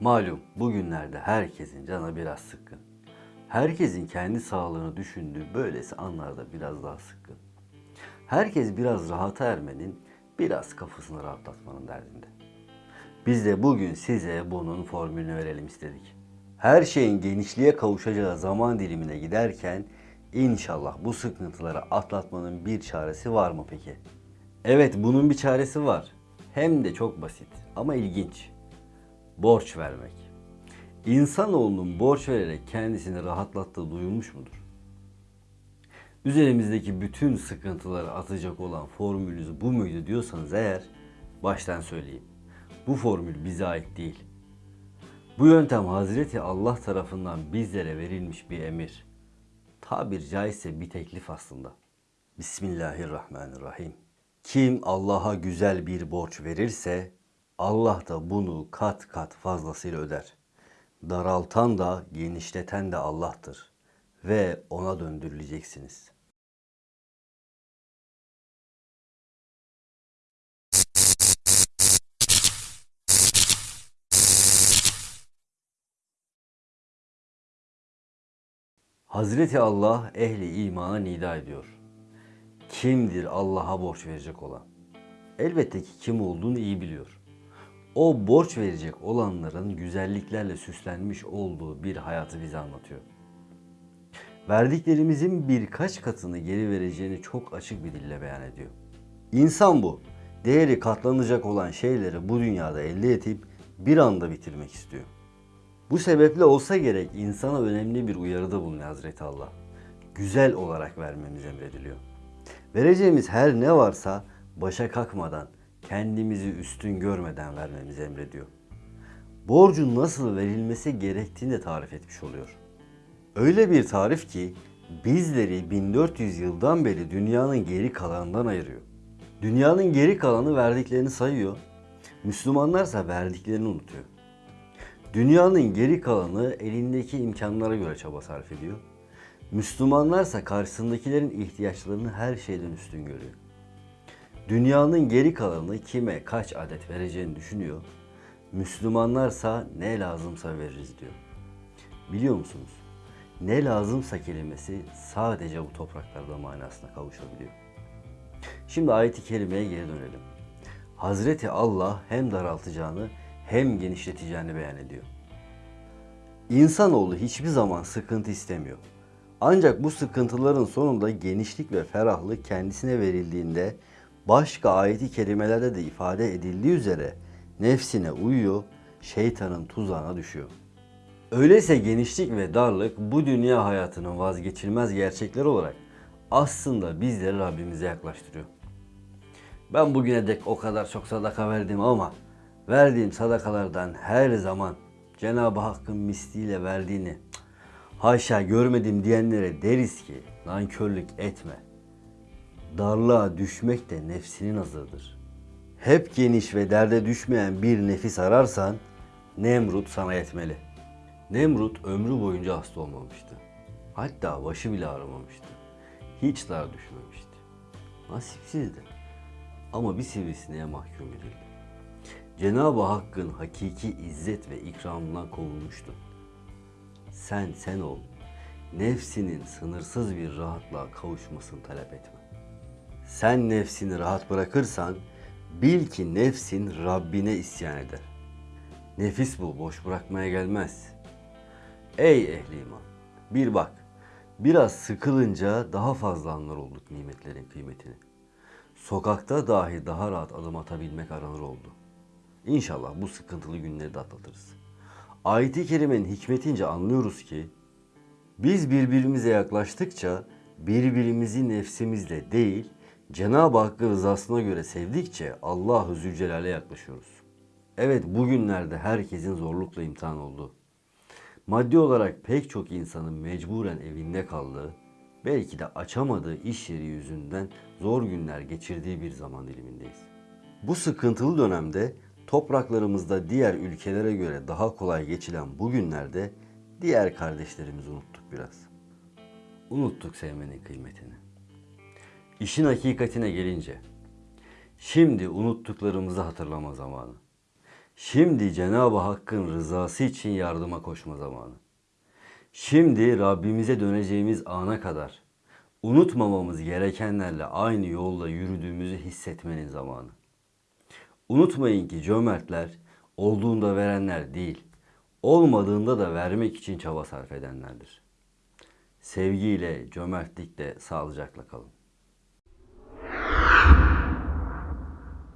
Malum bugünlerde herkesin canı biraz sıkkın. Herkesin kendi sağlığını düşündüğü böylesi anlarda biraz daha sıkkın. Herkes biraz rahata ermenin, biraz kafasını rahatlatmanın derdinde. Biz de bugün size bunun formülünü verelim istedik. Her şeyin genişliğe kavuşacağı zaman dilimine giderken inşallah bu sıkıntıları atlatmanın bir çaresi var mı peki? Evet bunun bir çaresi var. Hem de çok basit ama ilginç. Borç vermek. İnsanoğlunun borç vererek kendisini rahatlattığı duyulmuş mudur? Üzerimizdeki bütün sıkıntıları atacak olan formülünüz bu muydu diyorsanız eğer baştan söyleyeyim. Bu formül bize ait değil. Bu yöntem Hazreti Allah tarafından bizlere verilmiş bir emir. Tabir caizse bir teklif aslında. Bismillahirrahmanirrahim. Kim Allah'a güzel bir borç verirse Allah da bunu kat kat fazlasıyla öder. Daraltan da genişleten de Allah'tır ve ona döndürüleceksiniz. Hazreti Allah ehli imana nida ediyor. Kimdir Allah'a borç verecek olan? Elbette ki kim olduğunu iyi biliyor. O borç verecek olanların güzelliklerle süslenmiş olduğu bir hayatı bize anlatıyor. Verdiklerimizin birkaç katını geri vereceğini çok açık bir dille beyan ediyor. İnsan bu. Değeri katlanacak olan şeyleri bu dünyada elde edip bir anda bitirmek istiyor. Bu sebeple olsa gerek insana önemli bir uyarıda bulunuyor Hazreti Allah. Güzel olarak vermemiz emrediliyor. Vereceğimiz her ne varsa başa kalkmadan, kendimizi üstün görmeden vermemizi emrediyor. Borcun nasıl verilmesi gerektiğini de tarif etmiş oluyor. Öyle bir tarif ki bizleri 1400 yıldan beri dünyanın geri kalanından ayırıyor. Dünyanın geri kalanı verdiklerini sayıyor. Müslümanlarsa verdiklerini unutuyor. Dünyanın geri kalanı elindeki imkanlara göre çaba sarf ediyor. Müslümanlarsa karşısındakilerin ihtiyaçlarını her şeyden üstün görüyor. Dünyanın geri kalanı kime kaç adet vereceğini düşünüyor. Müslümanlarsa ne lazımsa veririz diyor. Biliyor musunuz? Ne lazımsa kelimesi sadece bu topraklarda manasına kavuşabiliyor. Şimdi ayet-i kerimeye geri dönelim. Hazreti Allah hem daraltacağını hem genişleteceğini beyan ediyor. İnsanoğlu hiçbir zaman sıkıntı istemiyor. Ancak bu sıkıntıların sonunda genişlik ve ferahlık kendisine verildiğinde başka ayeti kerimelerde de ifade edildiği üzere nefsine uyuyor, şeytanın tuzağına düşüyor. Öyleyse genişlik ve darlık bu dünya hayatının vazgeçilmez gerçekleri olarak aslında bizleri Rabbimize yaklaştırıyor. Ben bugüne dek o kadar çok sadaka verdim ama verdiğim sadakalardan her zaman Cenab-ı Hakk'ın misliyle verdiğini haşa görmedim diyenlere deriz ki nankörlük etme. Darlığa düşmek de nefsinin azıdır. Hep geniş ve derde düşmeyen bir nefis ararsan Nemrut sana yetmeli. Nemrut ömrü boyunca hasta olmamıştı. Hatta başı bile ağrımamıştı. Hiç dar düşmemişti. Nasipsizdi. Ama bir sivrisineğe mahkum edildi. Cenab-ı Hakk'ın hakiki izzet ve ikramından kovulmuştu. Sen sen ol. Nefsinin sınırsız bir rahatlığa kavuşmasını talep etme. Sen nefsini rahat bırakırsan bil ki nefsin Rabbine isyan eder. Nefis bu boş bırakmaya gelmez. Ey ehli iman bir bak biraz sıkılınca daha fazla anlar olduk nimetlerin kıymetini. Sokakta dahi daha rahat adım atabilmek aranır oldu. İnşallah bu sıkıntılı günleri de atlatırız. Ayet-i Kerime'nin hikmetince anlıyoruz ki biz birbirimize yaklaştıkça birbirimizi nefsimizle değil Cenab-ı Hakk'ın rızasına göre sevdikçe Allahu Zülcelal'e yaklaşıyoruz. Evet bugünlerde herkesin zorlukla imtihan olduğu, maddi olarak pek çok insanın mecburen evinde kaldığı, belki de açamadığı iş yeri yüzünden zor günler geçirdiği bir zaman dilimindeyiz. Bu sıkıntılı dönemde topraklarımızda diğer ülkelere göre daha kolay geçilen bu günlerde diğer kardeşlerimizi unuttuk biraz. Unuttuk sevmenin kıymetini. İşin hakikatine gelince, şimdi unuttuklarımızı hatırlama zamanı. Şimdi Cenab-ı Hakk'ın rızası için yardıma koşma zamanı. Şimdi Rabbimize döneceğimiz ana kadar unutmamamız gerekenlerle aynı yolda yürüdüğümüzü hissetmenin zamanı. Unutmayın ki cömertler olduğunda verenler değil, olmadığında da vermek için çaba sarf edenlerdir. Sevgiyle, cömertlikle sağlıcakla kalın.